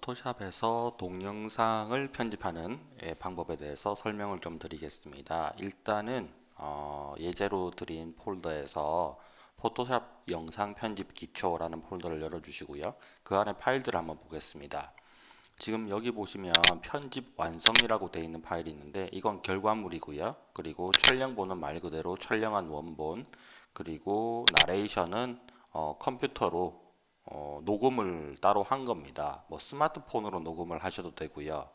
포토샵에서 동영상을 편집하는 예, 방법에 대해서 설명을 좀 드리겠습니다. 일단은 어, 예제로 드린 폴더에서 포토샵 영상 편집 기초라는 폴더를 열어주시고요. 그 안에 파일들을 한번 보겠습니다. 지금 여기 보시면 편집 완성이라고 되어 있는 파일이 있는데 이건 결과물이고요. 그리고 촬영본은 말 그대로 촬영한 원본 그리고 나레이션은 어, 컴퓨터로 어, 녹음을 따로 한 겁니다. 뭐 스마트폰으로 녹음을 하셔도 되고요.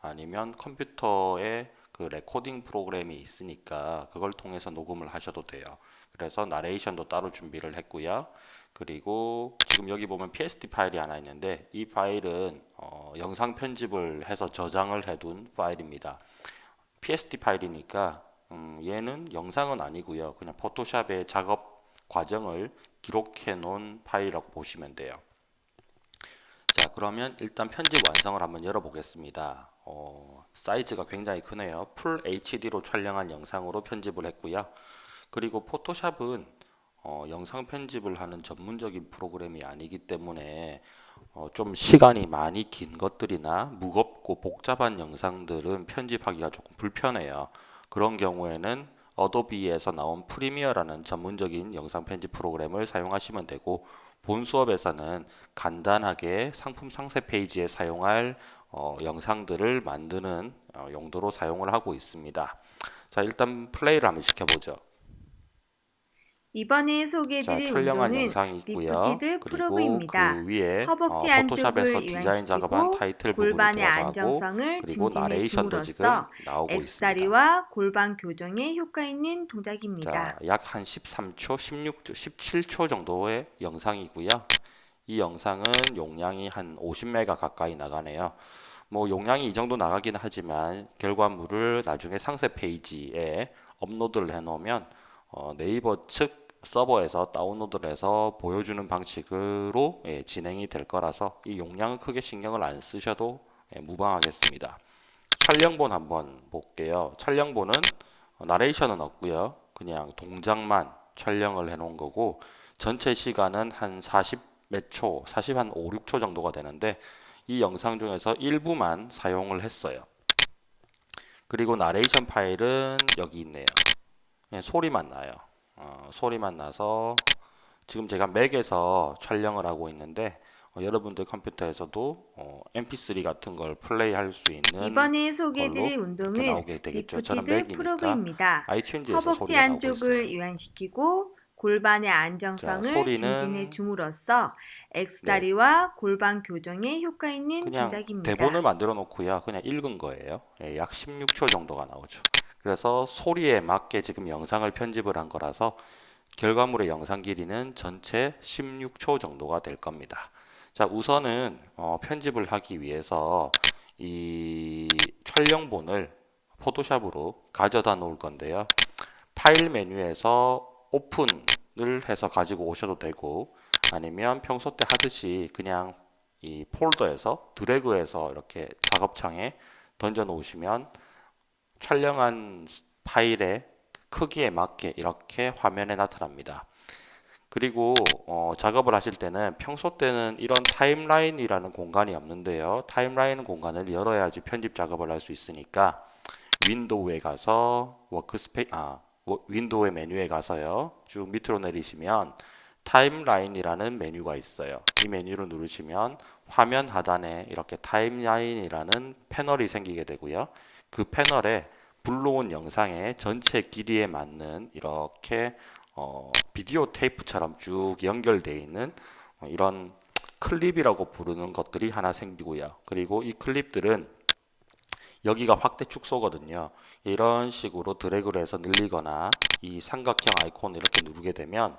아니면 컴퓨터에 그 recording 프로그램이 있으니까 그걸 통해서 녹음을 하셔도 돼요. 그래서 나레이션도 따로 준비를 했고요. 그리고 지금 여기 보면 PSD 파일이 하나 있는데 이 파일은 어, 영상 편집을 해서 저장을 해둔 파일입니다. PSD 파일이니까 음, 얘는 영상은 아니고요. 그냥 Photoshop의 작업 과정을 기록해 놓은 파일이라고 보시면 돼요. 자 그러면 일단 편집 완성을 한번 열어보겠습니다. 어, 사이즈가 굉장히 크네요. 풀 HD로 촬영한 영상으로 편집을 했고요. 그리고 포토샵은 어, 영상 편집을 하는 전문적인 프로그램이 아니기 때문에 어, 좀 시간이 많이 긴 것들이나 무겁고 복잡한 영상들은 편집하기가 조금 불편해요. 그런 경우에는 Adobe에서 나온 Premiere라는 전문적인 영상 편집 프로그램을 사용하시면 되고 본 수업에서는 간단하게 상품 상세 페이지에 사용할 어, 영상들을 만드는 어, 용도로 사용을 하고 있습니다. 자 일단 플레이를 한번 시켜보죠. 이번에 자, 소개해드릴 촬영한 운동은 영상이 있고요. 그리고. 그 위에 어, 허벅지 Photoshop에서 안쪽을 디자인 작업한 타이틀 골반의 안정성을 그리고 나레이션도 지금 나오고 있습니다. 골반 교정에 효과 있는 동작입니다. 자, 약한 13초, 16초, 17초 정도의 영상이고요. 이 영상은 용량이 한 50메가 가까이 나가네요. 뭐 용량이 이 정도 나가긴 하지만 결과물을 나중에 상세 페이지에 업로드를 해 놓으면 어, 네이버 측 서버에서 다운로드를 해서 보여주는 방식으로 예, 진행이 될 거라서 이 용량은 크게 신경을 안 쓰셔도 예, 무방하겠습니다. 촬영본 한번 볼게요. 촬영본은 어, 나레이션은 없고요. 그냥 동작만 촬영을 해 놓은 거고 전체 시간은 한 40 몇 초, 40 한 5, 6초 정도가 되는데 이 영상 중에서 일부만 사용을 했어요. 그리고 나레이션 파일은 여기 있네요. 예, 소리만 나요. 어, 소리만 나서 지금 제가 맥에서 촬영을 하고 있는데 어, 여러분들 컴퓨터에서도 어, MP3 같은 걸 플레이할 수 있는 이번에 소개해드릴 운동은 lifted frog입니다. 허벅지 안쪽을. 이완시키고 골반의 안정성을 자, 증진해 줌으로써 X다리와 골반 교정에 효과 있는 동작입니다. 대본을 만들어 놓고요. 그냥 읽은 거예요. 예, 약 16초 정도가 나오죠. 그래서 소리에 맞게 지금 영상을 편집을 한 거라서 결과물의 영상 길이는 전체 16초 정도가 될 겁니다. 자, 우선은 어, 편집을 하기 위해서 이 촬영본을 포토샵으로 가져다 놓을 건데요. 파일 메뉴에서 오픈을 해서 가지고 오셔도 되고 아니면 평소 때 하듯이 그냥 이 폴더에서 드래그해서 이렇게 작업창에 던져 놓으시면 촬영한 파일의 크기에 맞게 이렇게 화면에 나타납니다. 그리고 어, 작업을 하실 때는 평소 때는 이런 timeline이라는 공간이 없는데요. timeline 공간을 열어야지 편집 작업을 할 수 있으니까 window에 가서 workspa 아 워- window의 메뉴에 가서요. 쭉 밑으로 내리시면 timeline이라는 메뉴가 있어요. 이 메뉴를 누르시면 화면 하단에 이렇게 timeline이라는 패널이 생기게 되고요. 그 패널에 불러온 영상의 전체 길이에 맞는 이렇게 어, 비디오 테이프처럼 쭉 연결되어 있는 어, 이런 클립이라고 부르는 것들이 하나 생기고요. 그리고 이 클립들은 여기가 확대 축소거든요. 이런 식으로 드래그를 해서 늘리거나 이 삼각형 아이콘을 이렇게 누르게 되면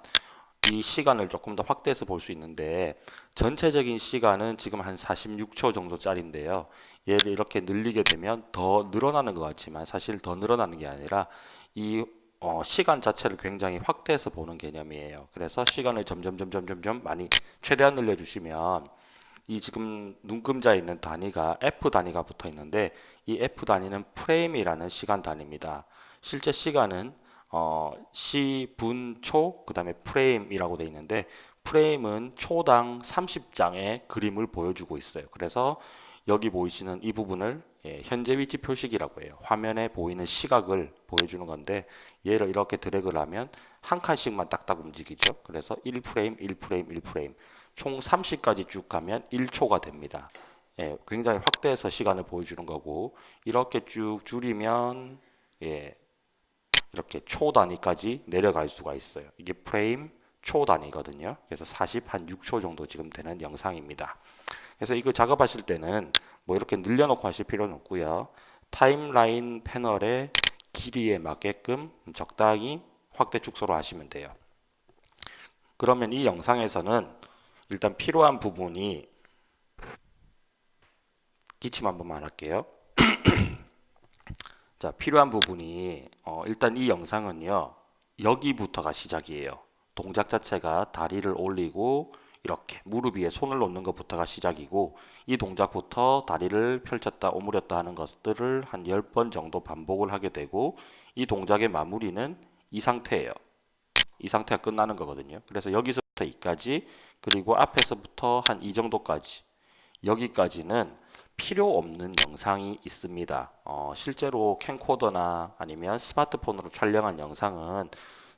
이 시간을 조금 더 확대해서 볼 수 있는데 전체적인 시간은 지금 한 46초 정도짜리인데요. 얘를 이렇게 늘리게 되면 더 늘어나는 것 같지만 사실 더 늘어나는 게 아니라 이 어, 시간 자체를 굉장히 확대해서 보는 개념이에요. 그래서 시간을 점점 점점 점점 많이 최대한 늘려주시면 이 지금 눈금자에 있는 단위가 F 단위가 붙어 있는데 이 F 단위는 프레임이라는 시간 단위입니다. 실제 시간은 어, 시, 분, 초, 그 다음에 프레임이라고 되어 있는데 프레임은 초당 30장의 그림을 보여주고 있어요. 그래서 여기 보이시는 이 부분을 예, 현재 위치 표식이라고 해요. 화면에 보이는 시각을 보여주는 건데 얘를 이렇게 드래그를 하면 한 칸씩만 딱딱 움직이죠. 그래서 1프레임, 1프레임, 1프레임 총 30까지 쭉 가면 1초가 됩니다. 예, 굉장히 확대해서 시간을 보여주는 거고 이렇게 쭉 줄이면 예, 이렇게 초 단위까지 내려갈 수가 있어요. 이게 프레임 초 단위거든요. 그래서 40 한 6초 정도 지금 되는 영상입니다. 그래서 이거 작업하실 때는 뭐 이렇게 늘려놓고 하실 필요는 없고요. 타임라인 패널의 길이에 맞게끔 적당히 확대 축소로 하시면 돼요. 그러면 이 영상에서는 일단 필요한 부분이 기침 한 번만 할게요. 자, 필요한 부분이 어, 일단 이 영상은요. 여기부터가 시작이에요. 동작 자체가 다리를 올리고 이렇게 무릎 위에 손을 놓는 것부터가 시작이고 이 동작부터 다리를 펼쳤다 오므렸다 하는 것들을 한 10번 정도 반복을 하게 되고 이 동작의 마무리는 이 상태예요. 이 상태가 끝나는 거거든요. 그래서 여기서부터 이까지 그리고 앞에서부터 한 이 정도까지 여기까지는 필요 없는 영상이 있습니다. 어, 실제로 캠코더나 아니면 스마트폰으로 촬영한 영상은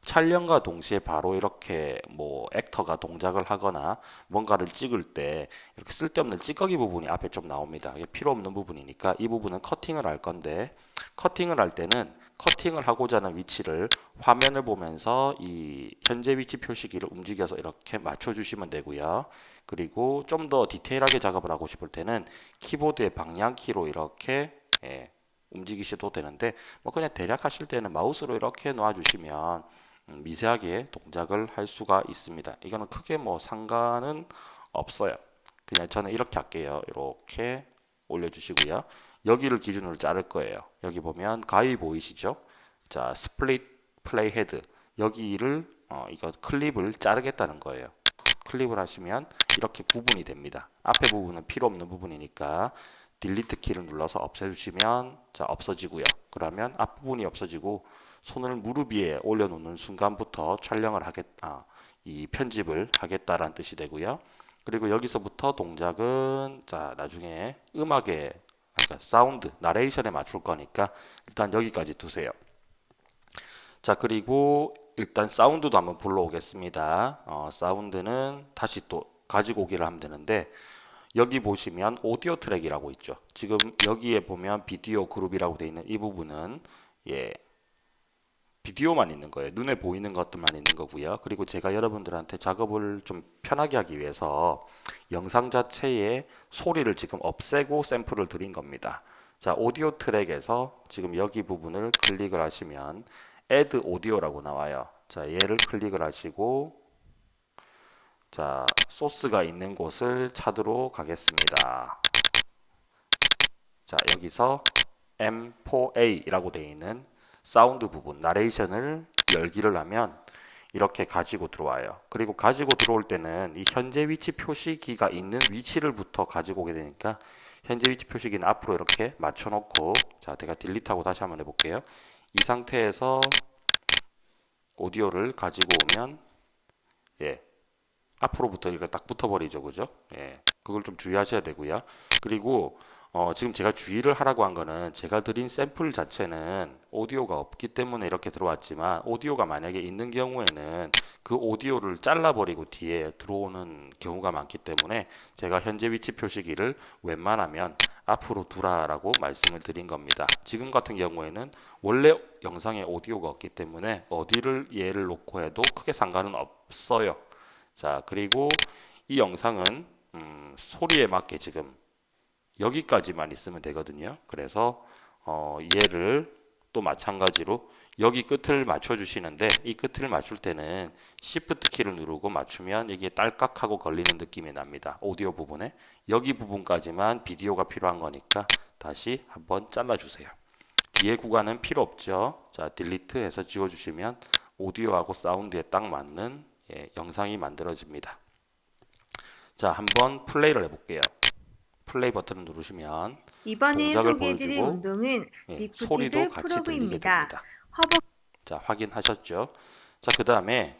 촬영과 동시에 바로 이렇게 뭐 액터가 동작을 하거나 뭔가를 찍을 때 이렇게 쓸데없는 찌꺼기 부분이 앞에 좀 나옵니다. 이게 필요 없는 부분이니까 이 부분은 커팅을 할 건데 커팅을 할 때는 커팅을 하고자 하는 위치를 화면을 보면서 이 현재 위치 표시기를 움직여서 이렇게 맞춰 주시면 되고요. 그리고 좀 더 디테일하게 작업을 하고 싶을 때는 키보드의 방향키로 이렇게 예, 움직이셔도 되는데 뭐 그냥 대략 하실 때는 마우스로 이렇게 놓아 주시면 음, 미세하게 동작을 할 수가 있습니다. 이거는 크게 뭐 상관은 없어요. 그냥 저는 이렇게 할게요. 이렇게 올려주시고요. 여기를 기준으로 자를 거예요. 여기 보면 가위 보이시죠? 자, split playhead 여기를 어, 이거 클립을 자르겠다는 거예요. 클릭을 하시면 이렇게 구분이 됩니다. 앞에 부분은 필요 없는 부분이니까 delete 키를 눌러서 없애주시면 자 없어지고요. 그러면 앞부분이 없어지고 손을 무릎 위에 올려놓는 순간부터 촬영을 하겠다. 이 편집을 하겠다라는 뜻이 되고요. 그리고 여기서부터 동작은 자 나중에 음악에 그러니까 사운드, 나레이션에 맞출 거니까 일단 여기까지 두세요. 자 그리고 일단 사운드도 한번 불러오겠습니다. 어, 사운드는 다시 또 가지고 오기를 하면 되는데 여기 보시면 오디오 트랙이라고 있죠. 지금 여기에 보면 비디오 그룹이라고 되어 있는 이 부분은 예 비디오만 있는 거예요. 눈에 보이는 것들만 있는 거고요. 그리고 제가 여러분들한테 작업을 좀 편하게 하기 위해서 영상 자체에 소리를 지금 없애고 샘플을 드린 겁니다. 자, 오디오 트랙에서 지금 여기 부분을 클릭을 하시면 add 오디오라고 나와요. 자, 얘를 클릭을 하시고 자, 소스가 있는 곳을 찾도록 하겠습니다. 자, 여기서 M4A라고 되어 있는 사운드 부분, 나레이션을 열기를 하면 이렇게 가지고 들어와요. 그리고 가지고 들어올 때는 이 현재 위치 표시기가 있는 위치를부터 가지고 오게 되니까 현재 위치 표시기는 앞으로 이렇게 맞춰놓고 자, 제가 딜리트하고 다시 한번 해볼게요. 이 상태에서 오디오를 가지고 오면 예 앞으로부터 이렇게 딱 붙어버리죠 그죠 예 그걸 좀 주의하셔야 되고요 그리고 어, 지금 제가 주의를 하라고 한 거는 제가 드린 샘플 자체는 오디오가 없기 때문에 이렇게 들어왔지만 오디오가 만약에 있는 경우에는 그 오디오를 잘라버리고 뒤에 들어오는 경우가 많기 때문에 제가 현재 위치 표시기를 웬만하면 앞으로 두라라고 말씀을 드린 겁니다. 지금 같은 경우에는 원래 영상에 오디오가 없기 때문에 어디를 얘를 놓고 해도 크게 상관은 없어요. 자, 그리고 이 영상은 음, 소리에 맞게 지금 여기까지만 있으면 되거든요. 그래서 어, 얘를 또 마찬가지로 여기 끝을 맞춰 주시는데 이 끝을 맞출 때는 Shift 키를 누르고 맞추면 이게 딸깍하고 걸리는 느낌이 납니다. 오디오 부분에 여기 부분까지만 비디오가 필요한 거니까 다시 한번 잘라 주세요. 뒤에 구간은 필요 없죠. 자, 딜리트 해서 지워 주시면 오디오하고 사운드에 딱 맞는 예, 영상이 만들어집니다. 자, 한번 플레이를 해볼게요. 플레이 버튼을 누르시면 이번에 소개해드릴 운동은 예, 소리도 같이 들리게. 됩니다. 허벅 자, 확인하셨죠? 자, 그 다음에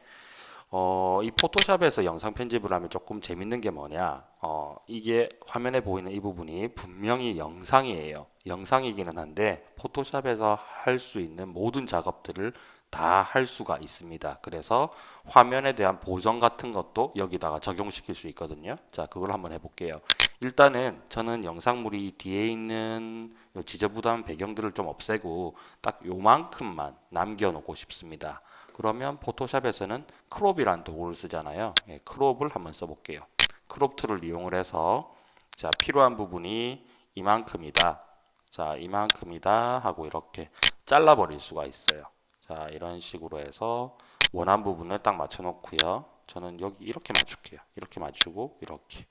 어, 이 포토샵에서 영상 편집을 하면 조금 재밌는 게 뭐냐? 어, 이게 화면에 보이는 이 부분이 분명히 영상이에요. 영상이기는 한데 포토샵에서 할 수 있는 모든 작업들을 다 할 수가 있습니다. 그래서 화면에 대한 보정 같은 것도 여기다가 적용시킬 수 있거든요. 자, 그걸 한번 해볼게요. 일단은 저는 영상물이 뒤에 있는 요 지저분한 배경들을 좀 없애고 딱 요만큼만 남겨놓고 싶습니다. 그러면 포토샵에서는 crop이라는 도구를 쓰잖아요. 예, crop을 한번 써볼게요. crop tool을 이용을 해서 자 필요한 부분이 이만큼이다. 자 이만큼이다 하고 이렇게 잘라버릴 수가 있어요. 자 이런 식으로 해서 원한 부분을 딱 맞춰 놓고요. 저는 여기 이렇게 맞출게요. 이렇게 맞추고 이렇게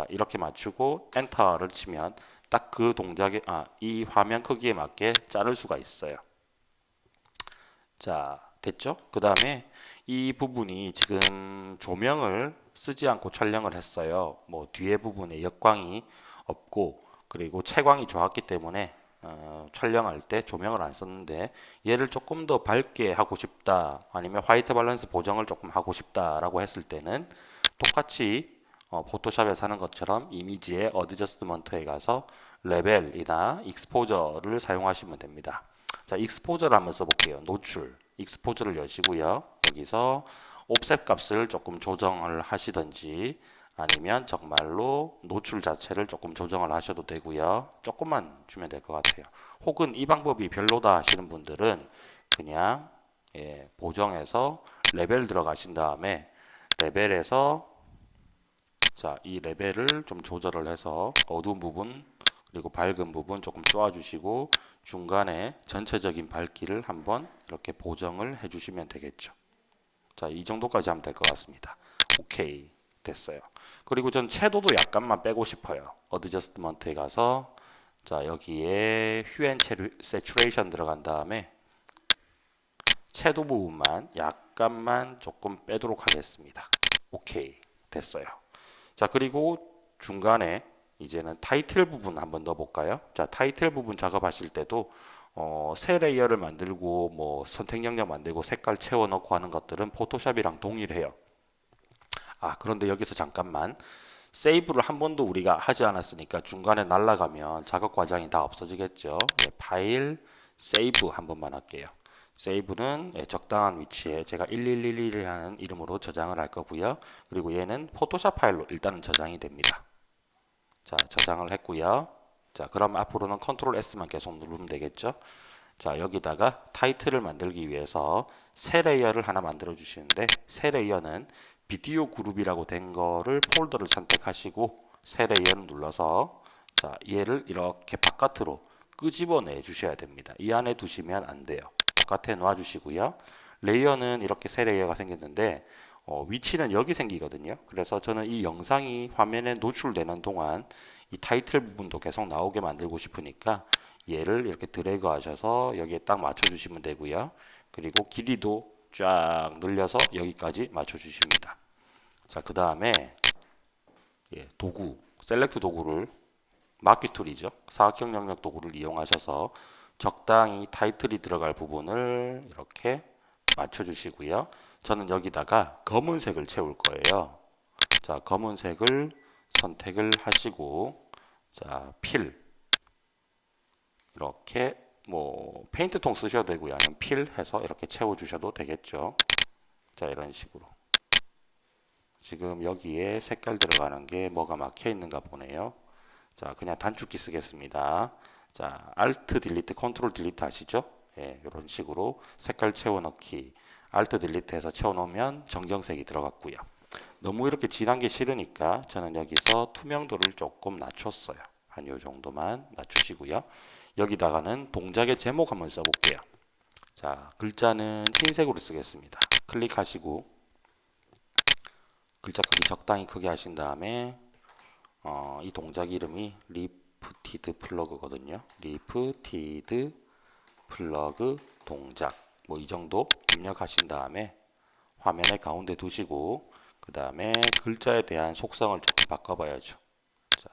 자 이렇게 맞추고 엔터를 치면 딱 그 동작에 아 이 화면 크기에 맞게 자를 수가 있어요. 자, 됐죠? 그 다음에 이 부분이 지금 조명을 쓰지 않고 촬영을 했어요. 뭐 뒤에 부분에 역광이 없고 그리고 채광이 좋았기 때문에 어, 촬영할 때 조명을 안 썼는데 얘를 조금 더 밝게 하고 싶다 아니면 white balance 보정을 조금 하고 싶다 라고 했을 때는 똑같이 어, 포토샵에서 하는 것처럼 이미지의 adjustment에 가서 레벨이나 exposure를 사용하시면 됩니다. 자, exposure를 한번 써볼게요. 노출. exposure를 여시고요. 여기서 offset 값을 조금 조정을 하시든지 아니면 정말로 노출 자체를 조금 조정을 하셔도 되고요. 조금만 주면 될 것 같아요. 혹은 이 방법이 별로다 하시는 분들은 그냥 예, 보정해서 레벨 들어가신 다음에 레벨에서 자, 이 레벨을 좀 조절을 해서 어두운 부분 그리고 밝은 부분 조금 쪼아주시고 중간에 전체적인 밝기를 한번 이렇게 보정을 해주시면 되겠죠. 자, 이 정도까지 하면 될 것 같습니다. 오케이. 됐어요. 그리고 전 채도도 약간만 빼고 싶어요. adjustment에 가서 자, 여기에 hue and saturation 들어간 다음에 채도 부분만 약간만 조금 빼도록 하겠습니다. 오케이. 됐어요. 자, 그리고 중간에 이제는 타이틀 부분 한번 넣어 볼까요? 자, 타이틀 부분 작업하실 때도 어, 새 layer를 만들고 뭐 선택 영역 만들고 색깔 채워 넣고 하는 것들은 포토샵이랑 동일해요. 아, 그런데 여기서 잠깐만 save를 한 번도 우리가 하지 않았으니까 중간에 날라가면 작업 과정이 다 없어지겠죠. 예, 파일 save 한 번만 할게요. save는 예, 적당한 위치에 제가 1111이라는 이름으로 저장을 할 거고요. 그리고 얘는 포토샵 파일로 일단은 저장이 됩니다. 자, 저장을 했고요. 자, 그럼 앞으로는 control S만 계속 누르면 되겠죠. 자, 여기다가 타이틀을 만들기 위해서 새 layer를 하나 만들어 주시는데 새 layer는 비디오 그룹이라고 된 거를 폴더를 선택하시고 새 layer를 눌러서 자, 얘를 이렇게 바깥으로 끄집어내 주셔야 됩니다. 이 안에 두시면 안 돼요. 바깥에 놔 주시고요. layer는 이렇게 새 layer가 생겼는데 어, 위치는 여기 생기거든요. 그래서 저는 이 영상이 화면에 노출되는 동안 이 타이틀 부분도 계속 나오게 만들고 싶으니까 얘를 이렇게 드래그 하셔서 여기에 딱 맞춰 주시면 되고요. 그리고 길이도 쫙 늘려서 여기까지 맞춰 주십니다. 자, 그 다음에 예, 도구, select 도구를 marquee tool이죠. 사각형 영역 도구를 이용하셔서 적당히 타이틀이 들어갈 부분을 이렇게 맞춰 주시고요. 저는 여기다가 검은색을 채울 거예요. 자, 검은색을 선택을 하시고 자, fill 이렇게 뭐 페인트통 쓰셔도 되고요. 아니면 fill 해서 이렇게 채워 주셔도 되겠죠. 자, 이런 식으로. 지금 여기에 색깔 들어가는 게 뭐가 막혀 있는가 보네요. 자, 그냥 단축키 쓰겠습니다. 자, Alt delete, control delete 하시죠? 예, 이런 식으로 색깔 채워 넣기. Alt 딜리트 해서 채워 놓으면 정경색이 들어갔고요. 너무 이렇게 진한 게 싫으니까 저는 여기서 투명도를 조금 낮췄어요. 한 요 정도만 낮추시고요. 여기다가는 동작의 제목 한번 써볼게요. 자, 글자는 흰색으로 쓰겠습니다. 클릭하시고 글자 크기 적당히 크게 하신 다음에 어, 이 동작 이름이 lifted plug거든요. lifted plug 동작 뭐 이 정도 입력하신 다음에 화면의 가운데 두시고 그 다음에 글자에 대한 속성을 조금 바꿔봐야죠. 자,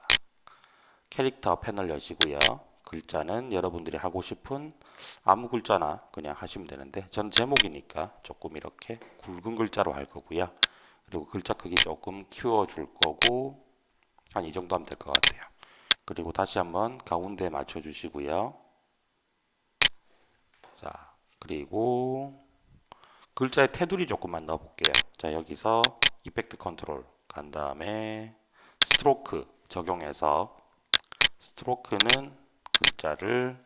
캐릭터 패널 여시고요. 글자는 여러분들이 하고 싶은 아무 글자나 그냥 하시면 되는데 전 제목이니까 조금 이렇게 굵은 글자로 할 거고요. 그리고 글자 크기 조금 키워 줄 거고 한 이 정도 하면 될 것 같아요. 그리고 다시 한번 가운데 맞춰 주시고요. 자, 그리고 글자의 테두리 조금만 넣어 볼게요. 자, 여기서 effect control 간 다음에 stroke 적용해서 stroke는 글자를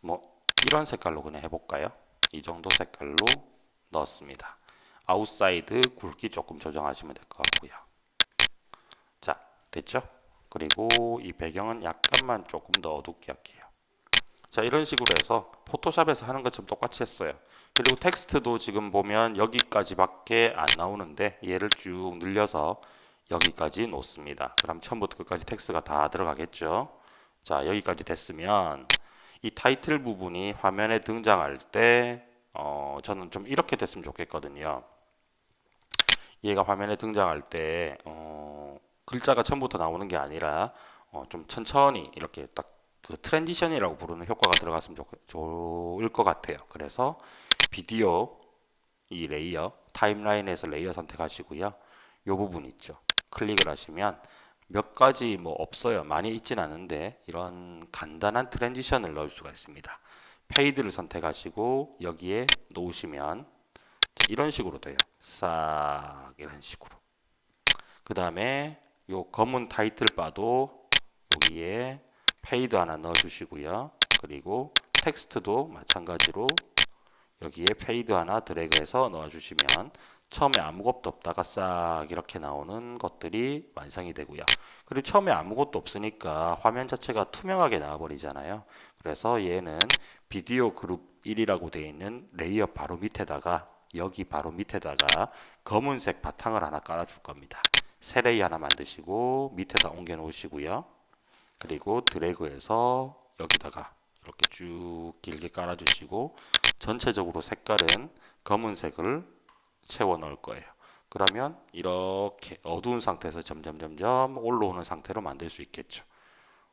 뭐 이런 색깔로 그냥 해볼까요? 이 정도 색깔로 넣었습니다. outside 굵기 조금 조정하시면 될 것 같고요. 자, 됐죠? 그리고 이 배경은 약간만 조금 더 어둡게 할게요. 자, 이런 식으로 해서 포토샵에서 하는 것처럼 똑같이 했어요. 그리고 텍스트도 지금 보면 여기까지밖에 안 나오는데 얘를 쭉 늘려서 여기까지 놓습니다. 그럼 처음부터 끝까지 텍스트가 다 들어가겠죠. 자, 여기까지 됐으면 이 타이틀 부분이 화면에 등장할 때 어, 저는 좀 이렇게 됐으면 좋겠거든요. 얘가 화면에 등장할 때 어, 글자가 처음부터 나오는 게 아니라 어, 좀 천천히 이렇게 딱 그 transition이라고 부르는 효과가 들어갔으면 좋, 좋을 것 같아요. 그래서 비디오 이 layer timeline에서 layer 선택하시고요. 요 부분 있죠. 클릭을 하시면 몇 가지 뭐 없어요. 많이 있진 않은데 이런 간단한 transition을 넣을 수가 있습니다. fade를 선택하시고 여기에 놓으시면 이런 식으로 돼요. 싹 이런 식으로. 그 다음에 요 검은 타이틀 바도 여기에 fade 하나 넣어 주시고요. 그리고 텍스트도 마찬가지로 여기에 fade 하나 드래그해서 넣어 주시면 처음에 아무것도 없다가 싹 이렇게 나오는 것들이 완성이 되고요. 그리고 처음에 아무것도 없으니까 화면 자체가 투명하게 나와버리잖아요. 그래서 얘는 비디오 그룹 1이라고 되어 있는 layer 바로 밑에다가 여기 바로 밑에다가 검은색 바탕을 하나 깔아줄 겁니다. 새 layer 하나 만드시고 밑에다 옮겨 놓으시고요. 그리고 드래그해서 여기다가 이렇게 쭉 길게 깔아주시고 전체적으로 색깔은 검은색을 채워 넣을 거예요. 그러면 이렇게 어두운 상태에서 점점 점점 올라오는 상태로 만들 수 있겠죠.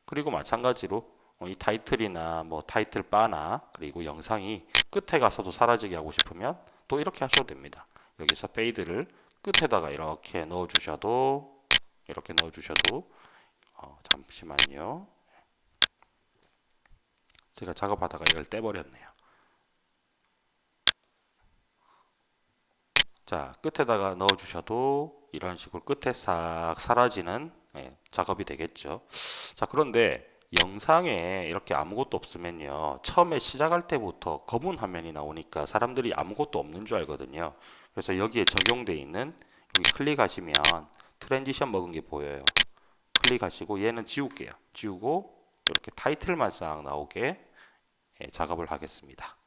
그리고 마찬가지로 어, 이 타이틀이나 뭐 타이틀 바나 그리고 영상이 끝에 가서도 사라지게 하고 싶으면 또 이렇게 하셔도 됩니다. 여기서 fade를 끝에다가 이렇게 넣어 주셔도 이렇게 넣어 주셔도 어, 잠시만요. 제가 작업하다가 이걸 떼버렸네요. 자, 끝에다가 넣어 주셔도 이런 식으로 끝에 싹 사라지는 예, 작업이 되겠죠. 자, 그런데 영상에 이렇게 아무것도 없으면요. 처음에 시작할 때부터 검은 화면이 나오니까 사람들이 아무것도 없는 줄 알거든요. 그래서 여기에 적용되어 있는 여기 클릭하시면 transition 먹은 게 보여요. 클릭하시고 얘는 지울게요. 지우고 이렇게 타이틀만 싹 나오게 예, 작업을 하겠습니다.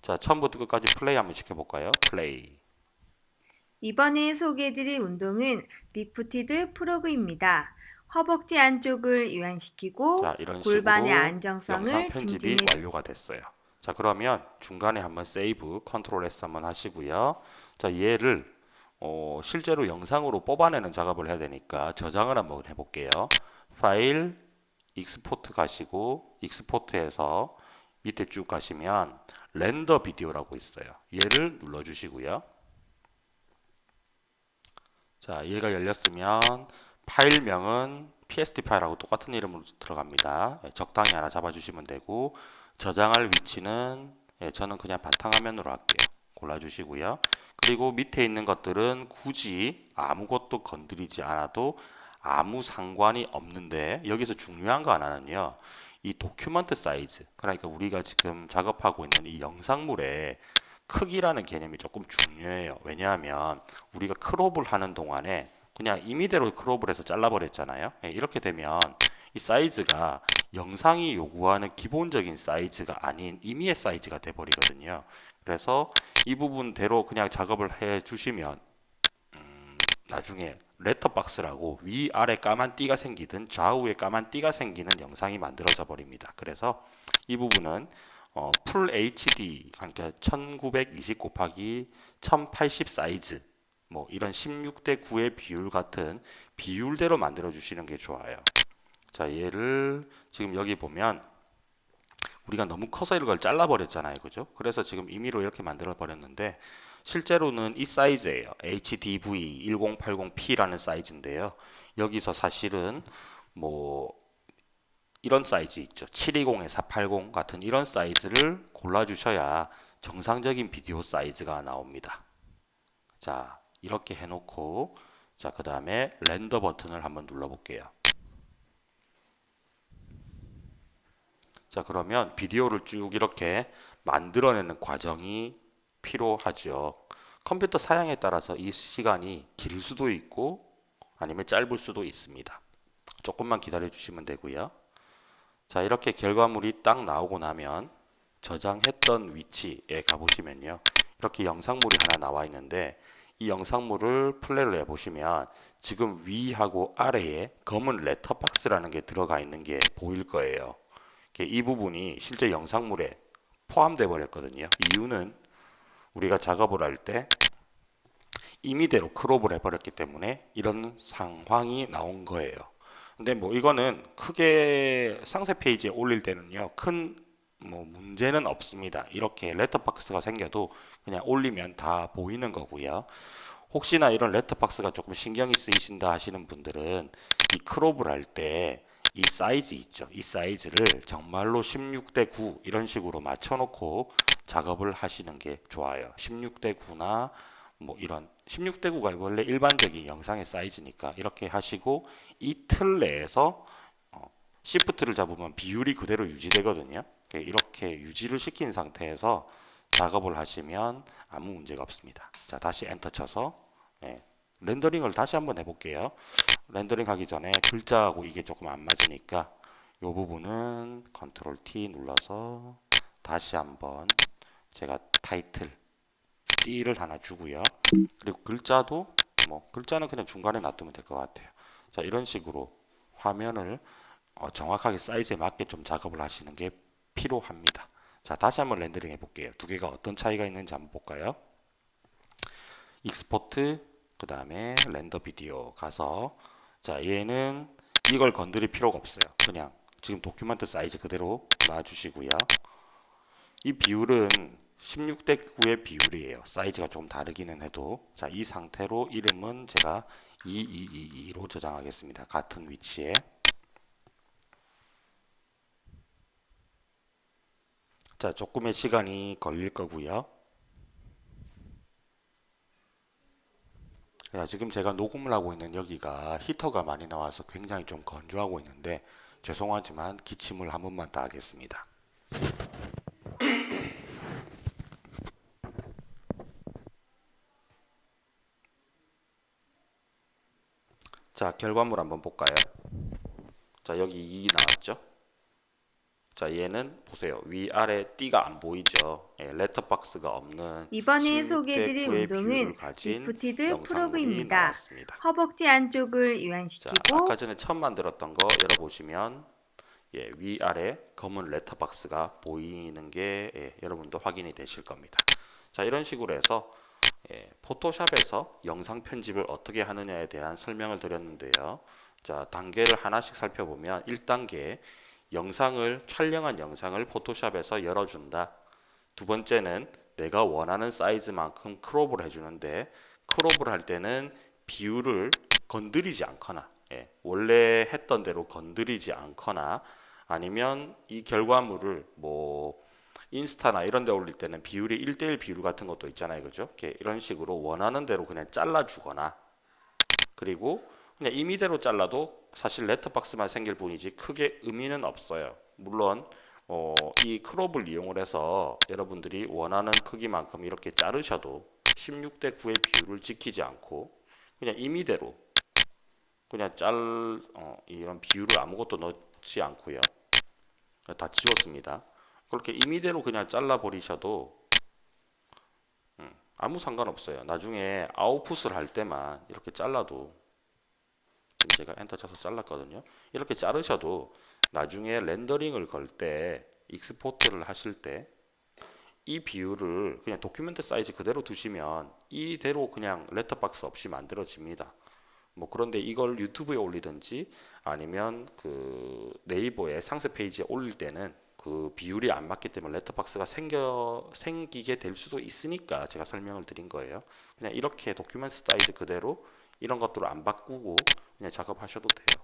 자, 처음부터 끝까지 플레이 한번 시켜볼까요? 플레이. 이번에 소개해드릴 운동은 lifted frog입니다. 허벅지 안쪽을 이완시키고 자, 골반의 안정성을 증진해 완료가 됐어요. 자, 그러면 중간에 한번 세이브, control S 한번 하시고요. 자, 얘를 어, 실제로 영상으로 뽑아내는 작업을 해야 되니까 저장을 한번 해볼게요. 파일, export 가시고 export해서 밑에 쭉 가시면 렌더 비디오라고 있어요. 얘를 눌러주시고요. 자, 얘가 열렸으면 파일명은 PSD 파일하고 똑같은 이름으로 들어갑니다. 예, 적당히 하나 잡아주시면 되고 저장할 위치는 예, 저는 그냥 바탕화면으로 할게요. 골라주시고요. 그리고 밑에 있는 것들은 굳이 아무것도 건드리지 않아도 아무 상관이 없는데 여기서 중요한 거 하나는요. 이 document 사이즈 그러니까 우리가 지금 작업하고 있는 이 영상물의 크기라는 개념이 조금 중요해요. 왜냐하면 우리가 crop을 하는 동안에 그냥 임의대로 crop을 해서 잘라버렸잖아요. 예, 이렇게 되면 이 사이즈가 영상이 요구하는 기본적인 사이즈가 아닌 임의의 사이즈가 돼버리거든요. 그래서 이 부분대로 그냥 작업을 해 주시면 음, 나중에 letterbox라고 위아래 까만 띠가 생기든 좌우에 까만 띠가 생기는 영상이 만들어져 버립니다. 그래서 이 부분은 어, full HD 그러니까 1920 곱하기 1080 사이즈 뭐 이런 16대 9의 비율 같은 비율대로 만들어 주시는 게 좋아요. 자, 얘를 지금 여기 보면 우리가 너무 커서 이걸 잘라버렸잖아요. 그죠? 그래서 지금 임의로 이렇게 만들어 버렸는데 실제로는 이 사이즈예요. HDV 1080p라는 사이즈인데요. 여기서 사실은 뭐 이런 사이즈 있죠. 720에 480 같은 이런 사이즈를 골라주셔야 정상적인 비디오 사이즈가 나옵니다. 자, 이렇게 해놓고 자, 그 다음에 렌더 버튼을 한번 눌러볼게요. 자, 그러면 비디오를 쭉 이렇게 만들어내는 과정이 필요하죠. 컴퓨터 사양에 따라서 이 시간이 길 수도 있고 아니면 짧을 수도 있습니다. 조금만 기다려 주시면 되고요. 자, 이렇게 결과물이 딱 나오고 나면 저장했던 위치에 가보시면요. 이렇게 영상물이 하나 나와 있는데 이 영상물을 플레이를 해보시면 지금 위하고 아래에 검은 레터박스라는 게 들어가 있는 게 보일 거예요. 이 부분이 실제 영상물에 포함돼 버렸거든요. 이유는 우리가 작업을 할 때 임의대로 crop을 해버렸기 때문에 이런 상황이 나온 거예요. 근데 뭐 이거는 크게 상세 페이지에 올릴 때는요 큰 뭐 문제는 없습니다. 이렇게 letterbox가 생겨도 그냥 올리면 다 보이는 거고요. 혹시나 이런 letterbox가 조금 신경이 쓰이신다 하시는 분들은 이 crop을 할때 이 사이즈 있죠. 이 사이즈를 정말로 16대 9 이런 식으로 맞춰놓고 작업을 하시는 게 좋아요. 16대 9나 뭐 이런 16대 9가 원래 일반적인 영상의 사이즈니까 이렇게 하시고 이 틀 내에서 어, shift를 잡으면 비율이 그대로 유지되거든요. 이렇게 유지를 시킨 상태에서 작업을 하시면 아무 문제가 없습니다. 자, 다시 엔터 쳐서 예, rendering을 다시 한번 해볼게요. rendering 하기 전에 글자하고 이게 조금 안 맞으니까 이 부분은 control T 눌러서 다시 한번 제가 타이틀 띠를 하나 주고요. 그리고 글자도 뭐 글자는 그냥 중간에 놔두면 될 것 같아요. 자, 이런 식으로 화면을 어, 정확하게 사이즈에 맞게 좀 작업을 하시는 게 필요합니다. 자, 다시 한번 rendering 해볼게요. 두 개가 어떤 차이가 있는지 한번 볼까요? export, 그 다음에 render video 가서 자, 얘는 이걸 건드릴 필요가 없어요. 그냥 지금 도큐멘트 사이즈 그대로 놔주시고요. 이 비율은 16대 9의 비율이에요. 사이즈가 조금 다르기는 해도 자, 이 상태로 이름은 제가 2222로 저장하겠습니다. 같은 위치에 자, 조금의 시간이 걸릴 거고요. 자, 지금 제가 녹음을 하고 있는 여기가 히터가 많이 나와서 굉장히 좀 건조하고 있는데 죄송하지만 기침을 한 번만 더 하겠습니다. 자, 결과물 한번 볼까요? 자, 여기 2 나왔죠? 자, 얘는 보세요. 위아래 띠가 안 보이죠? 예, 레터박스가 없는 이번에 16대 소개해드릴 9의 운동은 lifted frog입니다. 나왔습니다. 허벅지 안쪽을 자, 이완시키고 아까 전에 처음 만들었던 거 열어보시면 예, 위아래 검은 letterbox가 보이는 게 예, 여러분도 확인이 되실 겁니다. 자, 이런 식으로 해서 예, 포토샵에서 영상 편집을 어떻게 하느냐에 대한 설명을 드렸는데요. 자, 단계를 하나씩 살펴보면 1단계 영상을 촬영한 영상을 포토샵에서 열어준다. 두 번째는 내가 원하는 사이즈만큼 크롭을 해주는데 크롭을 할 때는 비율을 건드리지 않거나 예, 원래 했던 대로 건드리지 않거나 아니면 이 결과물을 뭐 인스타나 이런 데 올릴 때는 비율이 1대1 비율 같은 것도 있잖아요. 그죠? 이런 식으로 원하는 대로 그냥 잘라주거나 그리고 그냥 임의대로 잘라도 사실 레터박스만 생길 뿐이지 크게 의미는 없어요. 물론 어, 이 크롭을 이용을 해서 여러분들이 원하는 크기만큼 이렇게 자르셔도 16대 9의 비율을 지키지 않고 그냥 임의대로 그냥 짤 어, 이런 비율을 아무것도 넣지 않고요. 다 지웠습니다. 그렇게 임의대로 그냥 잘라 버리셔도 음, 아무 상관없어요. 나중에 아웃풋을 할 때만 이렇게 잘라도 제가 엔터 쳐서 잘랐거든요. 이렇게 자르셔도 나중에 rendering을 걸 때 export를 하실 때 이 비율을 그냥 document 사이즈 그대로 두시면 이대로 그냥 letterbox 없이 만들어집니다. 뭐 그런데 이걸 유튜브에 올리든지 아니면 그 네이버에 상세 페이지에 올릴 때는 그 비율이 안 맞기 때문에 letterbox가 생겨 생기게 될 수도 있으니까 제가 설명을 드린 거예요. 그냥 이렇게 document 사이즈 그대로 이런 것들을 안 바꾸고 그냥 작업하셔도 돼요.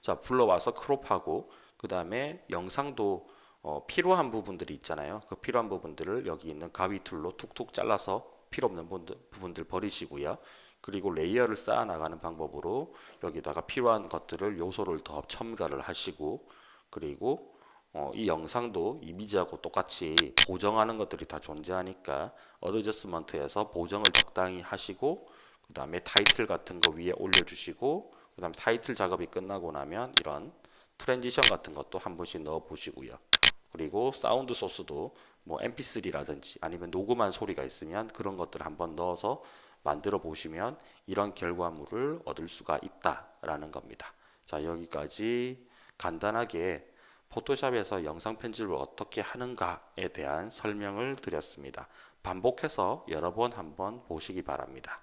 자, 불러와서 crop하고 그 다음에 영상도 어, 필요한 부분들이 있잖아요. 그 필요한 부분들을 여기 있는 가위 tool로 툭툭 잘라서 필요 없는 부분들, 부분들 버리시고요. 그리고 layer를 쌓아 나가는 방법으로 여기다가 필요한 것들을 요소를 더 첨가를 하시고 그리고 어, 이 영상도 이미지하고 똑같이 보정하는 것들이 다 존재하니까 adjustment에서 보정을 적당히 하시고 그 다음에 타이틀 같은 거 위에 올려주시고 그 다음에 타이틀 작업이 끝나고 나면 이런 transition 같은 것도 한 번씩 넣어 보시고요. 그리고 sound source도 뭐 mp3라든지 아니면 녹음한 소리가 있으면 그런 것들을 한번 넣어서 만들어 보시면 이런 결과물을 얻을 수가 있다라는 겁니다. 자, 여기까지 간단하게 포토샵에서 영상 편집을 어떻게 하는가에 대한 설명을 드렸습니다. 반복해서 여러 번 한번 보시기 바랍니다.